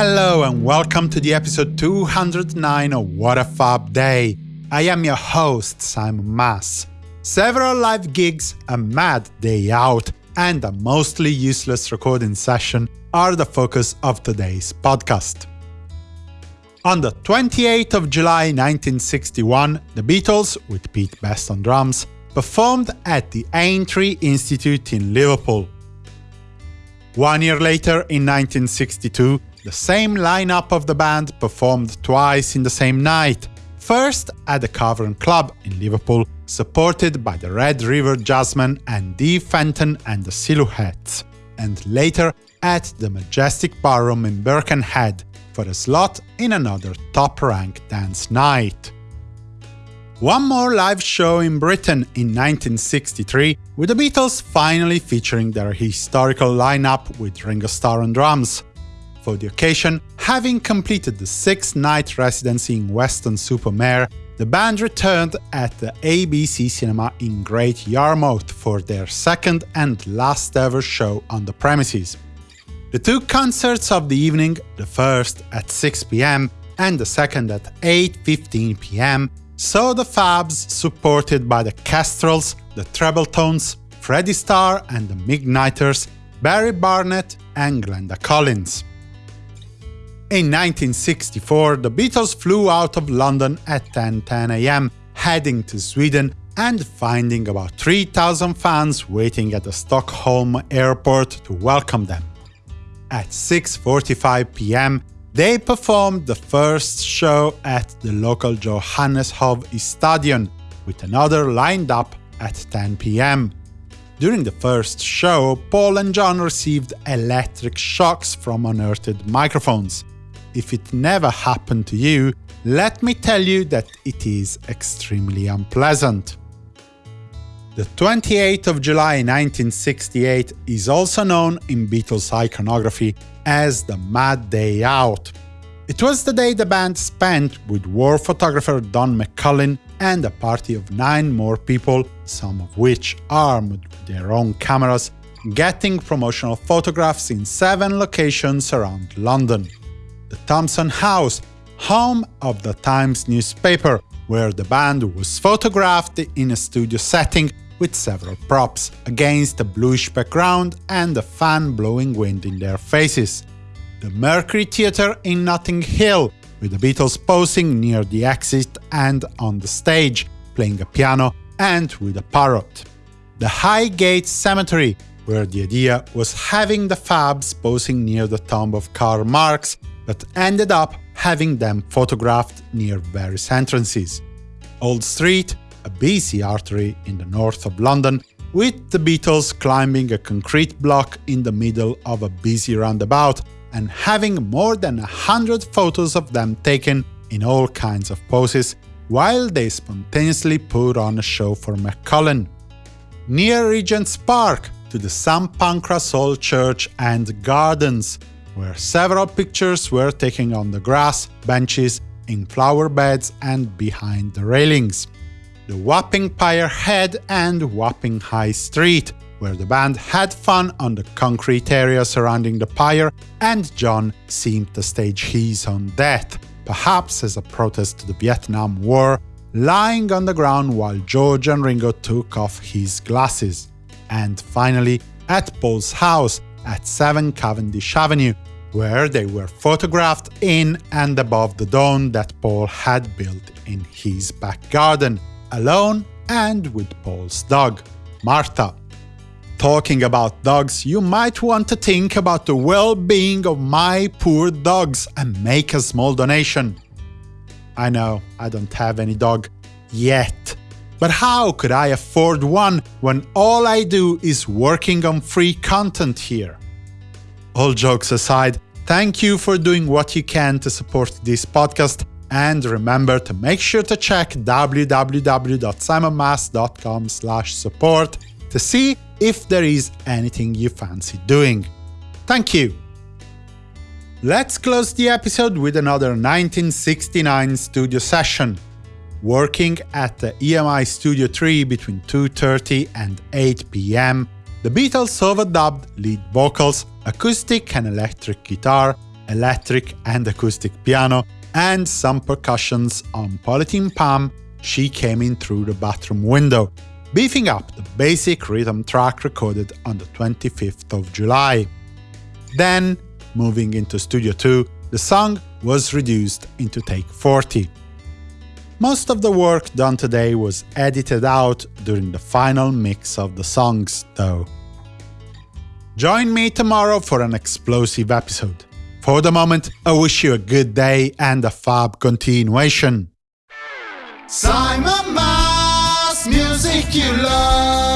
Hello and welcome to the episode 209 of What a Fab Day. I am your host, Simon Mas. Several live gigs, a mad day out, and a mostly useless recording session are the focus of today's podcast. On the 28th of July 1961, the Beatles, with Pete Best on drums, performed at the Aintree Institute in Liverpool. One year later, in 1962, the same lineup of the band performed twice in the same night, first at the Cavern Club in Liverpool, supported by the Red River Jazzmen and Dee Fenton and the Silhouettes, and later at the Majestic Ballroom in Birkenhead for a slot in another top-ranked dance night. One more live show in Britain in 1963, with the Beatles finally featuring their historical lineup with Ringo Starr on drums, for the occasion, having completed the six-night residency in Weston-super-Mare, the band returned at the ABC Cinema in Great Yarmouth for their second and last ever show on the premises. The two concerts of the evening, the first at 6 pm and the second at 8.15 pm, saw the Fabs supported by the Kestrels, the Trebletones, Freddie Starr and the Midnighters, Barry Barnett and Glenda Collins. In 1964, the Beatles flew out of London at 10.10 am, heading to Sweden and finding about 3,000 fans waiting at the Stockholm airport to welcome them. At 6.45 pm, they performed the first show at the local Johanneshov Stadion, with another lined up at 10 pm. During the first show, Paul and John received electric shocks from unearthed microphones if it never happened to you, let me tell you that it is extremely unpleasant. The 28th of July 1968 is also known in Beatles iconography as the Mad Day Out. It was the day the band spent with war photographer Don McCullin and a party of nine more people, some of which armed with their own cameras, getting promotional photographs in seven locations around London the Thomson House, home of the Times newspaper, where the band was photographed in a studio setting with several props, against a bluish background and a fan blowing wind in their faces. The Mercury Theatre in Notting Hill, with the Beatles posing near the exit and on the stage, playing a piano and with a parrot. The Highgate Cemetery, where the idea was having the Fabs posing near the tomb of Karl Marx but ended up having them photographed near various entrances. Old Street, a busy artery in the north of London, with the Beatles climbing a concrete block in the middle of a busy roundabout and having more than a hundred photos of them taken in all kinds of poses, while they spontaneously put on a show for McCullin. Near Regent's Park, to the St Pancras Old Church and Gardens, where several pictures were taken on the grass, benches, in flower beds and behind the railings. The Wapping Pier Head and Wapping High Street, where the band had fun on the concrete area surrounding the pier, and John seemed to stage his own death, perhaps as a protest to the Vietnam War, lying on the ground while George and Ringo took off his glasses. And finally, at Paul's house at 7 Cavendish Avenue, where they were photographed in and above the dome that Paul had built in his back garden, alone and with Paul's dog, Martha. Talking about dogs, you might want to think about the well-being of my poor dogs and make a small donation. I know, I don't have any dog yet. But how could I afford one when all I do is working on free content here? All jokes aside, thank you for doing what you can to support this podcast, and remember to make sure to check www.simonmas.com support to see if there is anything you fancy doing. Thank you! Let's close the episode with another 1969 studio session. Working at the EMI Studio 3 between 2.30 and 8 pm, the Beatles overdubbed lead vocals, acoustic and electric guitar, electric and acoustic piano, and some percussions on Polythene Pam, she came in through the bathroom window, beefing up the basic rhythm track recorded on the 25th of July. Then, moving into Studio 2, the song was reduced into take 40. Most of the work done today was edited out during the final mix of the songs, though. Join me tomorrow for an explosive episode. For the moment, I wish you a good day and a fab continuation. Simon Mas, music you love.